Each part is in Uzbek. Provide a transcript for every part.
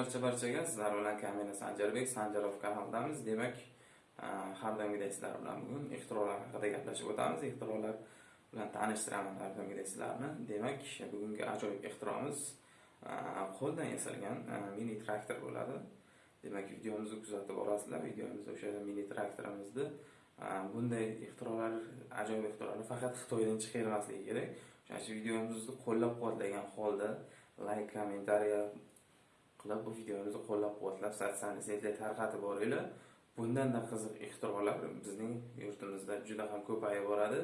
barcha barchaga sizlar bilan kamina sanjarbek sanjarov kanalidamiz demak e, har doimgidek sizlar bilan bugun ixtirolar haqida gaplashib o'tamiz. Ixtirolar bilan tanishtiraman har doimgidek sizlarni. Demak bugungi ajoyib ixtiromiz e, qo'ldan yasalgan e, mini traktor bo'ladi. Demak videomizni kuzatib borasizlar. Videomizda o'sha mini traktorimizni bunday ixtirolar ajoyib ixtirolar faqat xitoydan chiqarilmasligi kerak. O'shaning uchun videomizni qo'llab quvvatlagan holda layk kommentariya qilib bu videomizni qo'llab quvvatlab sotsial tarqatib boringlar bundanda qiziq ixtirolar bizning yurtimizda juda ham ko'payib boradi.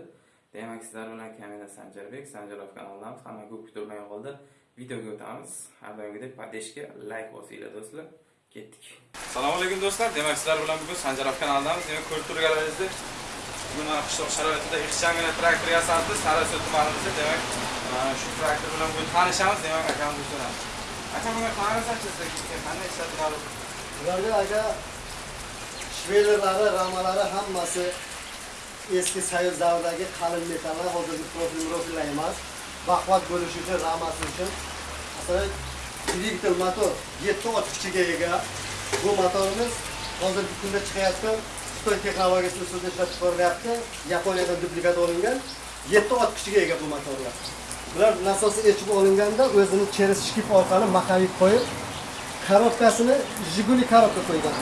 Demak sizlar bilan kamina sanjarbek sanjarov kanalidan hamma ko'p kutilmay qoldi videoga o'tamiz. Har doimgidek podeshka layk bosinglar do'stlar. Ketdik. Assalomu alaykum do'stlar. Demak sizlar bilan bugun sanjarov kanalidamiz demak ko'rib turganlaringizdek bugun mana qishloq sharoitida ixchamgina traktor yasaldi sariosiyo tumanimizda. Demak shu traktor bilan bugun tanishamiz. Demak akamizni so'ramiz aka bunga qanaqa qanday aka ramalari hammasi eski soyuz davridagi qalin metallar, hozirgi profil profillar emas. Baquvvat bo'lishi uchun, ramasi uchun. Masalan, dvigatel motor 7 ot kuchiga ega. Bu motorimiz hozirgi kunda chiqayotgan Xitoy texnologiyasi usulida ishlab chiqarilyapti. Yaponiyadan duplikat olingan 7 ot kuchiga ega bu motorlar. Bular nasosi echib olinganda o'zini cheris shkif orqali maxavik qo'yib, korobkasini Jiguli korobka qo'ygan.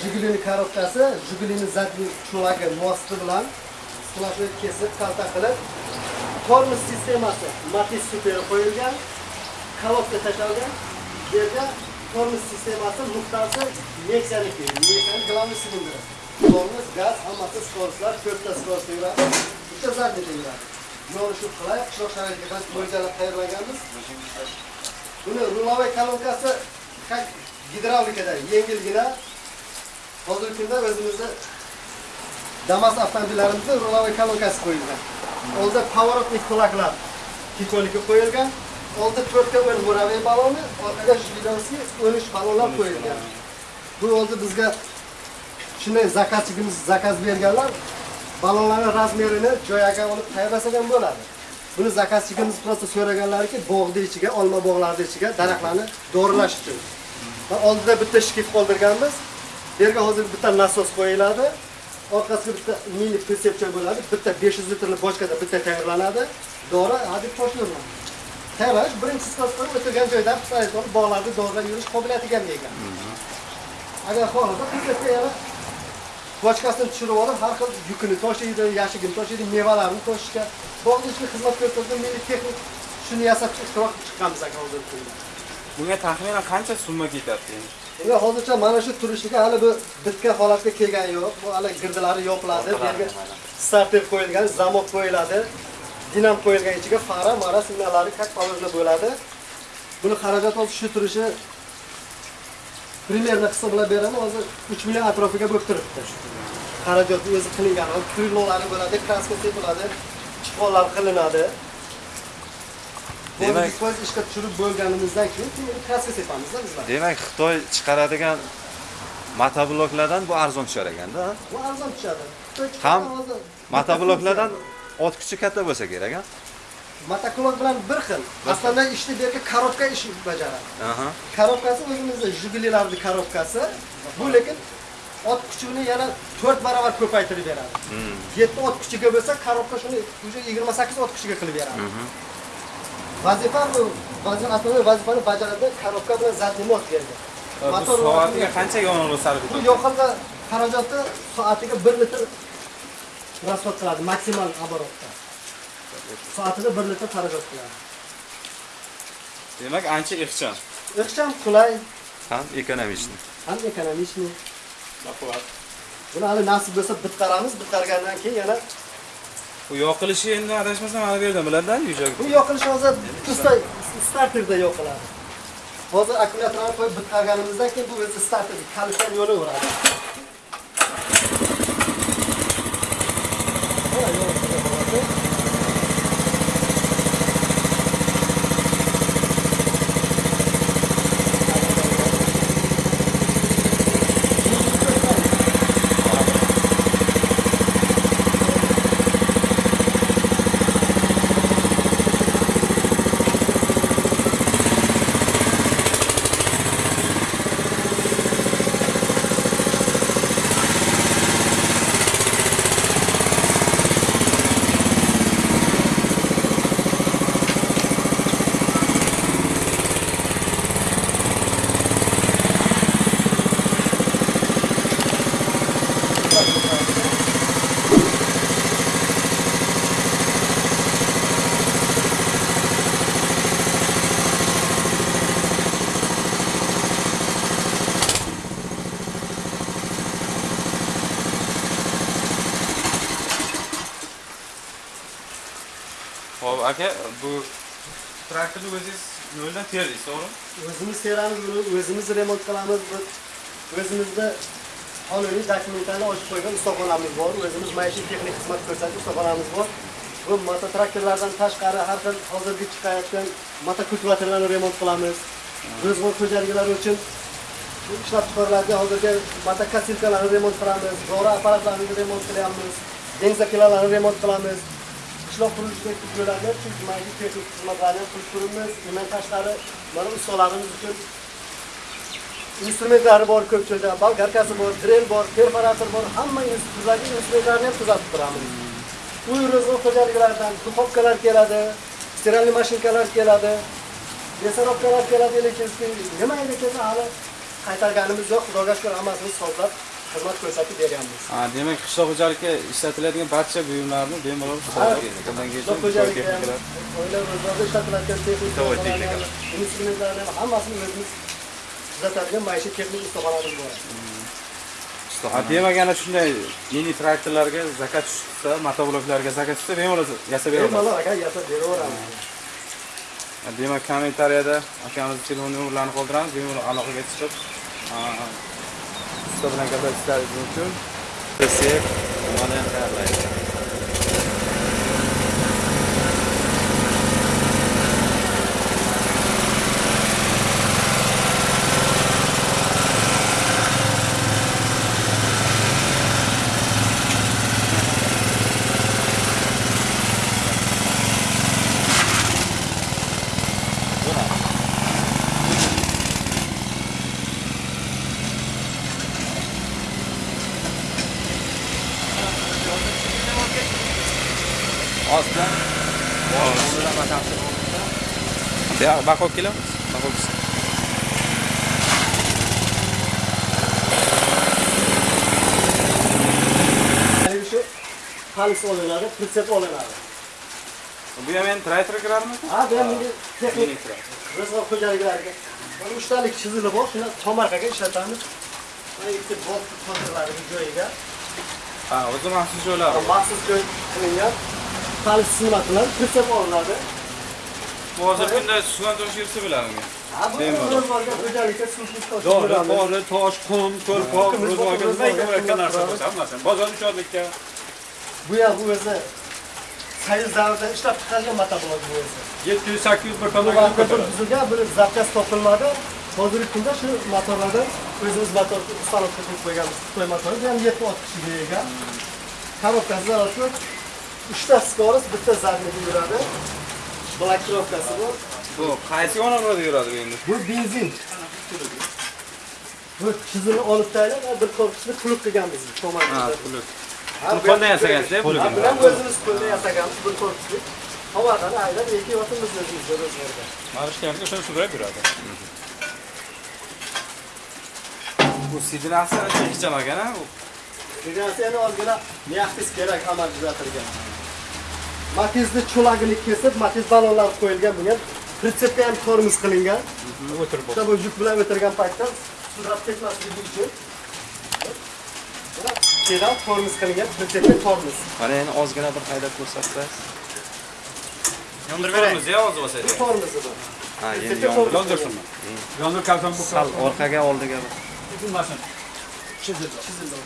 Jigulini korobkasi, Jigulini zadniy cho'lagi mosti bilan splashni kesib, kalta qilib, tormoz sistemasi Matiz Super qo'yilgan, korobka tashlangan. Bu yerda tormoz sistemasi nuqtasi Nexia'niki, Nexia'ning главный silindri. Tormoz, gaz, hammasi skorosklar, to'rtta skoroskda yuradi. Bitta zadniyda yuradi. Yo'li shu qishloq sharoitiga biz mo'ljallab tayyorlaganmiz. Buni rulovoy kolonkasi как gidravlikada yengilgina hozirgi kunda o'zimizni damas avtomobillarimizda rulovoy kolonkasi qo'yilgan. Oldida поворотный кулаклар tito'niki qo'yilgan oldida to'rtta o'n muraviy baloni orqaga shvidovskiy o'n uch balonlar qo'yilgan. Bu o'zi bizga shunday zakazchigimiz zakaz berganlar balonlarni razmerini joyiga olib tayyorlasak ham bo'ladi? Buni zakazchigimiz просто so'raganlariki bog'ni ichiga olma bog'larni ichiga daraxtlarni do'rilash uchun. Oldida bitta shkif qoldirganmiz. Bu yerga hozir bitta nasos qo'yiladi. Orqasiga bitta mini pritsepcha bo'ladi. Bitta 500 litrli bochkada bitta tayyorlanadi. Dori hadeb toshlamaydi tayyorlash birinchi skosdan o'tirgan joydan olib bog'larni dorilab yurish qobiliyatiga ega. Agar xohlasa yana bochkasini tushirib olib har xil yukini tashiydi yashigini tashiydi mevalarni tashishga bog'ni ichiga xizmat ko'rsatgan meni texnik shuni yasab ixtiro qilib chiqqanmiz aka hozirgi kunda. Bunga taxminan qancha summa ketadi endi? Bunga hozircha mana shu turishiga hali bu bitka holatga kelgani yo'q. Bu hali girdilari yopiladi bu yerga starter qo'yilgan zamok qo'yiladi dinam qo'yilgan ichiga fara mara signallari положено bo'ladi. Buni xarajat hozir shu turishi примерно hisoblab beraman hozir 3 million atrofiga bo'lib turibdi xarajat o'zi qilingan. Krylolari bo'ladi kraska sepiladi chiqonlar qilinadi. Demak biz ishga tushirib bo'lganimizdan keyin keyin kraska sepamizda bizlar. Demak xitoy chiqaradigan motobloklardan bu arzon tushar ekanda bu arzon tushadi. Ham ot kuchi katta bo'lsa kerak a motoklon bilan bir xil. Aslida ishni bu yerga korobka ish bajaradi korobkasi o'zimizni jigulilarni korobkasi bu lekin ot kuchini yana 4 barobar ko'paytirib beradi Hmm. 7 ot kuchiga bo'lsa korobka shuni уже 28 ot kuchiga qilib beradi vazifa bu vazifa asosiy vazifani bajaradi korobka bilan zadniy mot bergan bu Motor soatiga qancha yonilg'i sarf bu etadi yoqilg'i xarajati soatiga 1 litr расход qiladi maksimal оборотda soatida 1 litr xarajat qiladi. Demak ancha ixcham. Ixcham qulay. Ham ekonomichniy ham ekonomichniy baquvvat buni hali nasib bo'lsa bitqaramiz bitqargandan keyin yana bu yoqilishi endi adashmasam mana bu yerdan biladi yujak bu yoqilishi hozir starterda yoqiladi. Hozir akkumulyatorni qo'yib bitqarganimizdan keyin bu o'zi starter kalishdan yo'laveradi Mana yo'lga boradi. Aka bu traktorni o'zingiz yo'ldan terdingiz to'g'rimi? O'zimiz teramiz buni o'zimiz remont qilamiz biz o'zimizda qonuniy dokumentlarni ochib qo'ygan ustaxonamiz bor o'zimiz maishiy texnik xizmat ko'rsatish ustaxonamiz bor. Bu mototraktorlardan tashqari har xil hozirgi chiqayotgan motokultivatorlarni remont qilamiz. Ro'zg'or xo'jaliklari uchun ishlab chiqariladigan hozirgi motokosilkalarni remont qilamiz dori apparatlarini remont qilyapmiz benzokilalarni remont qilamiz. Qishloq qurilishdagi chunki maishiy texnik xizmatlarni ham qilib turibmiz undan tashqari mana ustalarimiz uchun instrumentlari bor ko'p joyda balkarkasi bor dren bor perforator bor hamma instrumentlarni instrumentlarni ham tuzatib turamiz. Uy ro'zg'or xo'jaliklaridan duxovkalar keladi стиральный mashinkalar keladi мясорубкаlar keladi lekin nima endi kelsa hali? Qaytarganimiz yo'q xudoga shukur hammasini hisoblab xizmat ko'rsatib beryapmiz Ha, demak qishloq xo'jalikka ishlatiladigan barcha buyumlarni bemalol qishloq xo'jaligi ham oila ro'zg'orda ishlatiladigan texnika instrumentlarni ham hammasini o'zimiz tuzatadigan maishiy texnik ustaxonamiz bor. Ha, demak ana shunday mini traktorlarga zakat tushsa, motobloklarga zakat tushsa bemalol yasab beramiz. bemalol aka yasab beraveramiz Demak, kommentariyada akamizni telefon nomerlarini qoldiramiz, bemalol aloqaga chiqib, ha, usta bilan gaplashishlaringiz mumkin. Desek, mana ham tayyorlaydi. Ya, baqo kilo. Haligi shu halis olinadi pritsep olinadi Bu ham endi traktor kiradimi? ha bu ham mini texnik ro'zg'or xo'jaliklariga mana uchtalik chizig'i bor shuni tomorqaga ishlatamiz mana ikkita bolt hozirlari joyiga Ha, o'zi maxsus joylari. maxsus joy qilingan halis xizmat bilan pritsep olinadi Bu hozir kunda sugan tosh yursa biladimi? Dori, qori, tosh, qum, ko'lpoq, Qum, ro'zg'orga narsa qilamiz. bo'lsa hammasi. Bozor shodlikka. bu ham bu o'zi sayz davrida ishlab chiqarilgan motoblok bu o'zi 700-800 bir bu tomonga vaqtda bir ko'taradi. buzilgan bir zapchast topilmadi hozirgi kunda shu motorlardan o'zimiz motor ustalovka qilib qo'yganmiz xitoy motori bu ham yetti ot kishiga ega korobkasi uchta skoros bitta zadniga yuradi blokировкasi bor Bu qaysi yo'nalda yuradi bu endi? bu benzin bu chizini olib tashlab bir korpusni puluk qilganmiz Ha, tomonda puluk. Ha, Pul qo'ldan bilan o'zimiz qo'lda yasaganmiz bir korpusni havodan aylab ekyapmiz o'zimizda ro'zg'orda Marishlarga shuni sudrab yuradi. Bu sidinasi chekicham ekan-a? u. Migratsiyani ozgina myaxtis kerak amal tuzatilgan. Matizni cho'lagini kesib, matiz ballonlar qo'yilgan bunga pritsepga ham tormoz qilingan. O'tirib O'sha bu yuk bilan o'tirgan paytda sudrab ketmasligi uchun. Kedan tormoz qilingan pritsepga tormoz. Mana endi ozgina bir haydab ko'rsatsangiz. Yondirib beramiz ya hozir bo'lsa. Bu tormozi bu. Ha, endi Pritsepga yondir. tormoz Yondirsinmi? Yondir kalson bu Sal orqaga oldiga bir. Chizildi. Chizildi.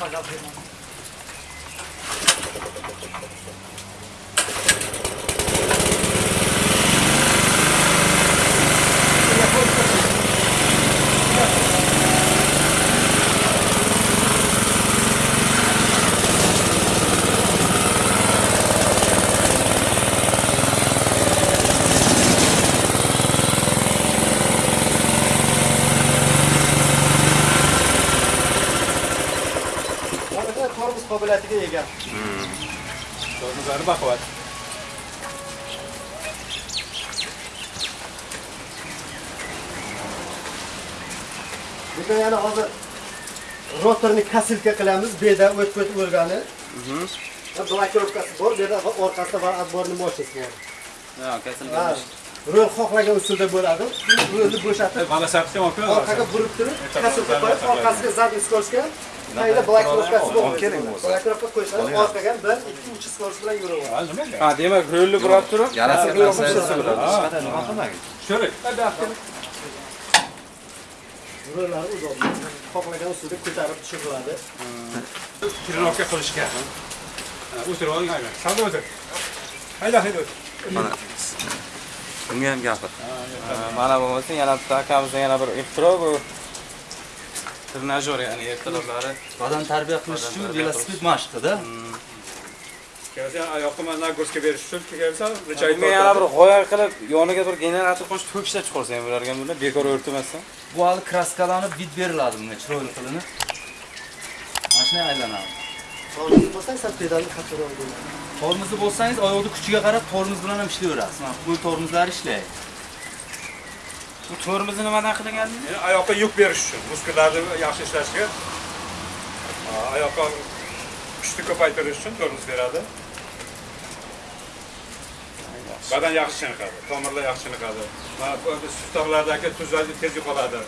Mana shunday tormoz qobiliyatiga ega. tormozlari baquvvat Bunda yana hozir rotorni kasilka qilamiz, o'tib o'tib o'rgani. Blokirovkasi bor, bu yerda orqasida va отборный мощность bor. Ha, kasil Ha, Rol xohlagan usulda bo'ladi. Rolni bo'shatib, Mana sapsi mumkin. orqaga burib turib, kasilka qo'yib, orqasiga zadniy skoroskga Mayli blokirovkasi bor. kerak bo'lsa. Blokirovka qo'ysangiz orqaga 1, 2, 3 skorosk bilan yuraveradi. Ha, demak, rolni burab turib, yarasi qilmagin Sho'rik. Rollari uzoq. Xohlagan usulda ko'tarib tushiriladi. trenorovka qilishga o'tirib oling salda o'tir hayda hayda o'tir mana bunga ham gapir Mana bo'lmasa yana bitta akamizning yana bir ixtiro bu trenajyor, ya'ni ertalablari. Badan tarbiya qilish uchun velosiped mashqida. kelsa oyoqqa mana nagurska berish uchun kelsa Bunga yana bir g'oya qilib yoniga bir generator qo'shib to'kishlab chiqarsa ham bo'larkan buni bekor o'rtamasdan. Bu hali kraskalanib bit beriladi bunga chiroyli qilinib. Mana shunday aylanadi. Tormozni bo'lsang, sal pedalni qattiqroq qo'y. Tormozni bo'lsangiz oyoqni kuchiga qarab tormoz bilan ham ishlayverasiz. Mana qo'l tormozlari ishlaydi. Bu tormozni nimadan? Yani oyoqqa yuk berish uchun muskullarni yaxshi ishlashiga oyoqqa kuchni ko'paytirish uchun tormoz beradi. Badan yaxshi chiniqadi tomirlar yaxshi chiniqadi. Mana sustoqlardagi tuzlarni tez yo'qoladi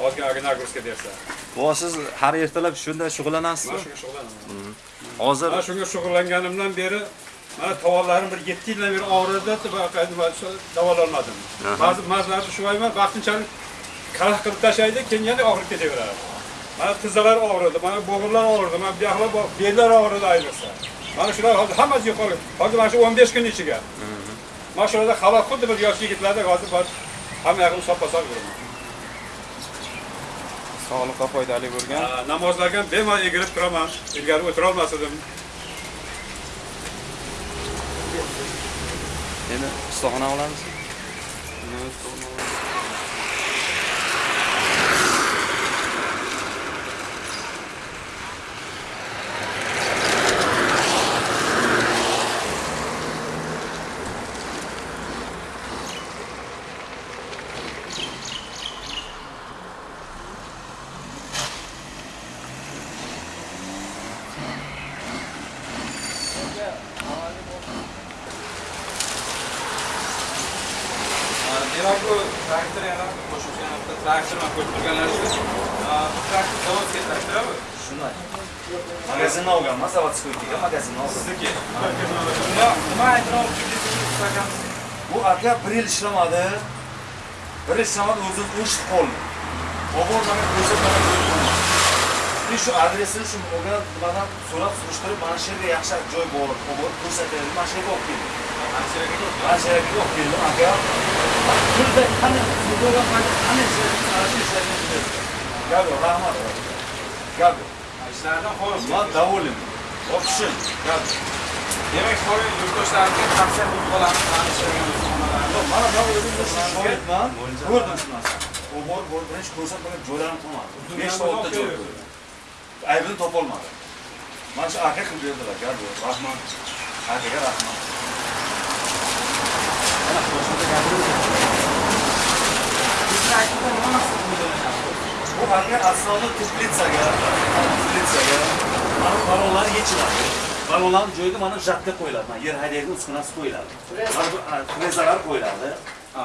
ozgina nagurska bersa bu siz har ertalab shunday man shug'ullanasizmi shunga shug'ullanaman hozir man shunga shug'ullanganimdan beri mana tovollarim bir yetti yildan beri og'ridi nima davololmadim ba'zi ba'zilarni shu ayman vaqtinchalik karaxt qilib tashlaydi keyin yana og'rib ketaveradi. Mana tizzalar og'ridi mana bo'g'irlar og'ridi mana buyoqlar bellar og'ridi ayniqsa. Mana shular hozir hammasi yo'qolib hozir mana shu o'n besh kun ichiga. Mana shularda halok xuddi bir yosh yigitlardek hozir bor hamma yog'im soppa sog' yuraman Sog'liqqa foydali bo'lgan. Namozlarga ham bemalol egilib turaman ilgari o'tirolmas edim endi ustaxona olamiz Demak bu traktor yana qo'shimcha yana bitta traktor man ko'rib turganlar shu. Bu traktor zavodga traktormi? Shunday. Magazindan olganman, zavodskoyga magazindan olgan. Sizniki. Nima nima aytmoq uchun Bu aka bir yil ishlamadi. Bir yil ishlamadi, o'zim o'chib qoldi. Bobor mana ko'rsatmagan Biz shu adresini shu o'gan nimadan so'rab surishtirib, mana shu yerga yaxshi joy bor, bobor ko'rsatadi, mana shu yerga olib keldi. Mana shu yerga olib keldi aka. Pulda qanday qanday ishlaydi, shu rahmat. Gap yo'q. ishlardan xolis. Man davolim. O'qishim. Gap yo'q. Demak, hozir yurtdoshlarga tavsiya qilib qolamiz. Mana shu Yo'q, mana men o'zimda shogirdman. Ko'rdim shu narsani. U bor bor birinchi ko'rsatmagan joylarim qolmadi. 5 ta 6 ta joy ko'rdim. Aybini topolmadi. Mana shu aka qilib berdilar, gap yo'q. Rahmat. Akaga rahmat. Mana qo'shimcha gapirdim. Bu aka aslida teplitsaga, teplitsaga mana balonlar yechiladi. Balonlar joyiga mana жатка qo'yiladi. Mana yer haydaydi uskunasi qo'yiladi. Ha, frezalar qo'yiladi.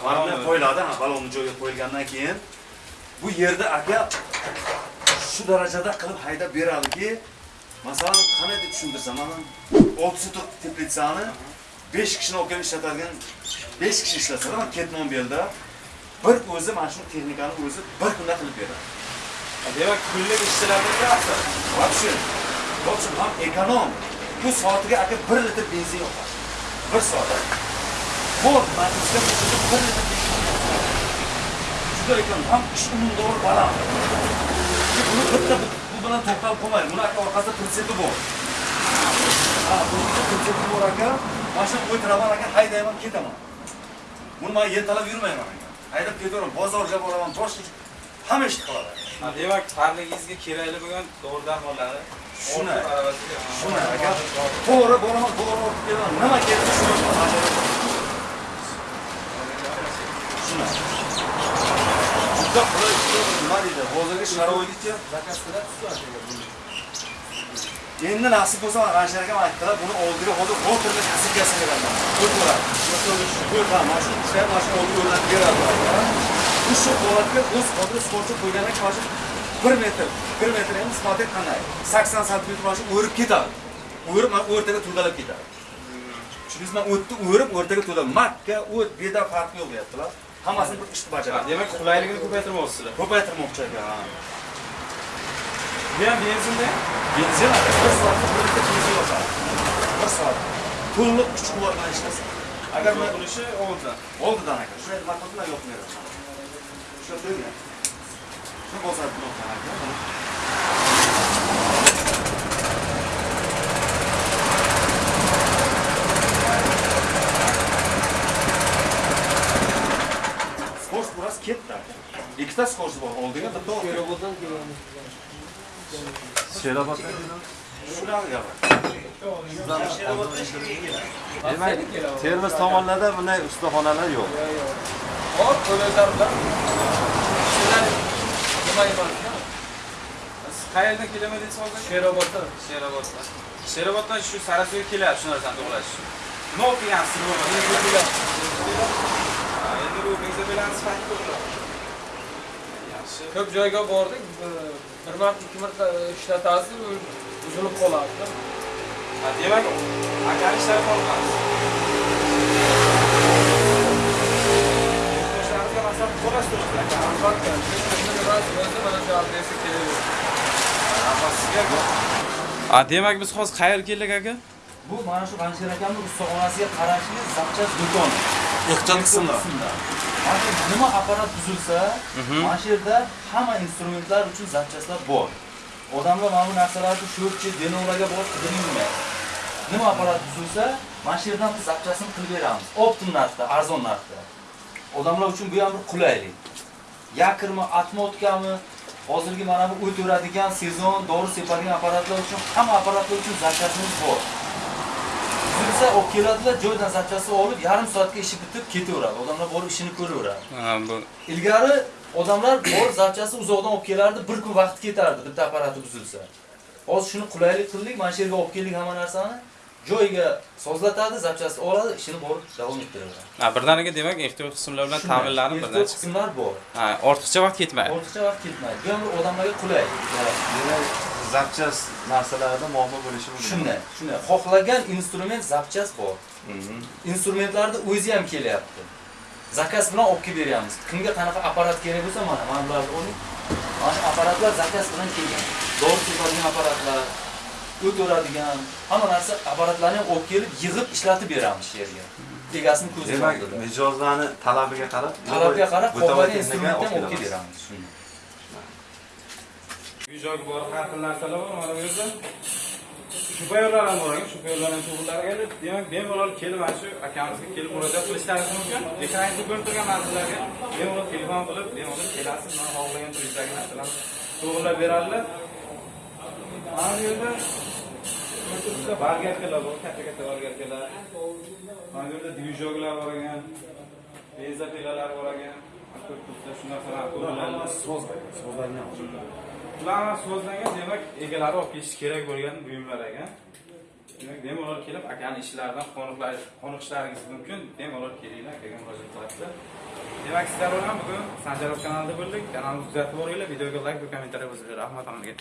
Balonlar qo'yiladi, ha, balonni joyiga qo'yilgandan keyin bu yerda aka shu darajada qilib haydab beradiki, masalan, qanday deb tushuntirsam, mana 6 sotuq teplitsani 5 kishini olib kelib ishlatadigan 5 kishi ishlasa, mana ketmon belda bir o'zi mana shu texnikani o'zi bir kunda qilib beradi. Demak, kunlik ishchilarga asar. Вообще, в общем, ham ekonom. Bu soatiga aka 1 litr benzin yoqadi. 1 soat. Bu matrisga 1 litr benzin yoqadi. Juda ekan, ham ish unumdor baland. Buni bitta bu bilan to'xtab qolmaydi. Buni aka orqasida prinsipi bor. Ha, bu prinsipi bor aka. Mashina o'tiraman aka, haydayman, ketaman. Buni men yetalab yurmayman aka. Haydab ketaveraman, bozorga boraman, boshqa hamma ishni qiladi. Demak, parligingizga kerakli bo'lgan dori darmonlari Shuni. Shuni aka. To'g'ri bo'laman, to'g'ri. Nima kelsa shuni. Shuni. Juda qulay, nima deydi? Hozirgi sharoitga endi nasib bo'lsa mana Ransher akam aytdilar, buni oldiga hozir motorni kasibgasi beraman. O'tiraman. O'tiraman. Mana shu ishlar mana shu oldiga o'rnatib beradilar. Bu shu holatga o'z qodri sportchi qo'ygandan keyin shu 1 metr, 1 metr emas, isboti qanday? 80 santimetr mana shu o'rib ketadi. O'rib mana o'rtaga to'dalab ketadi. Tushundingizmi? O'tni o'rib o'rtaga to'dalab. Makka, o't, beda farqi yo'q deyaptilar. Hammasini bir ishni bajaradi. Demak, qulayligini ko'paytirmoqchisizlar. Ko'paytirmoqchi ekan. Bu ham benzinda. Benzin bir soatda bir litre benzin yosadi. Bir soat. To'liq kuch quvvat bilan. Agar men qilishi oldidan. oldidan aka, shu yerda markazlar yopmayapman. Shu yerda. Shu bo'lsa blokdan aka. Skors biroz ketdi. Ikkita skors bor, oldiga bitta oldiga. Perevoddan kelgan. Sherobodda Shular gapir. demak termiz tomonlarda bunday ustaxonalar yo'q Bor, qo'llar bilan. Emas? Siz qayerdan kelaman deysiz hozir? Sheroboddan. Sheroboddan. Sheroboddan shu Sarasoyga kelyapti shu narsani to'g'lash. Nima o'qigansiz bu? Endi bu benza bilan sifat ko'proq. Yaxshi. ko'p joyga bordik bir- marta ikki marta ishlatasiz u- buzilib qoladi demak, akani ishlari qolgansiz. Qo'yasiz o'zingizlar. albatta nimasi bo'lsa mana shu adresga kelaveradi A, demak biz hozir qayerga keldik aka? Bu mana shu Ransher akamning ustaxonasiga qarashli zapchast do'kon. Ehtiyot qismlar. Mana shu nima apparat buzilsa, mana shu yerda hamma instrumentlar uchun zapchastlar bor. Odamlar mana bu narsalarni sho'rchi, denovlarga borib yurmaydi. Nima apparat buzilsa, mana shu yerdan biz zapchastini qilib beramiz. Optim narxda, arzon narxda. Odamlar uchun bu ham bir qulaylik. Yakirmi, atmotkami, hozirgi mana bu o't o'radigan sezon, dori sepadigan apparatlar uchun hamma apparatlar uchun zapchastimiz bor. Buzilsa olib keladilar, joydan zapchastni olib, yarim soatga ishi bitib ketaveradi. Odamlar borib ishini ko'raveradi. Ha, bu Ilgari odamlar bor zapchastni uzoqdan olib kelardi, bir kun vaqt ketardi bitta apparati buzilsa. Hozir shuni qulaylik qildik, mana shu yerga olib keldik hamma narsani. Joyiga sozlatadi, zapchastni oladi, ishini borib davom ettiraveradi. ha, birdaniga demak ehtiyot qismlar bilan ta'minlanib birdan Ehtiyot chiqib. qismlar bor. Ha, ortiqcha vaqt ketmaydi. Ortiqcha vaqt ketmaydi. Bu ham bir odamlarga qulay. demak zapchast narsalarda muammo bo'lishi mumkin Shunday, shunday. Xohlagan instrument zapchast bor. Instrumentlarni o'zi ham kelyapti. Zakaz bilan olib kelib beryapmiz. Kimga qanaqa apparat kerak bo'lsa, mana mana bularni oling. Mana shu apparatlar zakaz bilan kelgan. Dori sepadigan apparatlar, o't o'radigan, hamma narsa apparatlarni ham olib kelib, yig'ib ishlatib beramiz shu yerga. Egasini ko'ziga demak mijozlarni talabiga qarab Talabga qarab, texnika instrumentni ham olib. Shunday. Uy joyga bor har xil narsalar bor mana bu yerda. Shufyorlar ham bor ekan, shufyorlar ham to'g'rilar kelib, demak bemalol kelib mana shu akamizga kelib murojaat qilishlaringiz mumkin. Ekrangizda ko'rib turgan narsalarga bemalol telefon qilib, bemalol kelasiz, mana xohlagan turizdagi narsalarni to'g'rilab beradilar. Mana bu yerda Bu yerda dvijoklar bor ekan. Beza pilalar bor ekan. Ko'p tursa shu narsalar to'g'riladi. So'z, so'zlarni ham. Ular so'zlangan demak egalari olib ketish kerak bo'lgan buyumlar ekan. Demak bemalol kelib akani ishlaridan qoniqishlaringiz mumkin. Bemalol kelinglar, akaga murojaat qilasizlar. Demak sizlar bilan bugun Sanjarov kanalida bo'ldik. Kanalimizni kuzatib boringlar, videoga like va kommentariya yozinglar. Rahmat hammaga.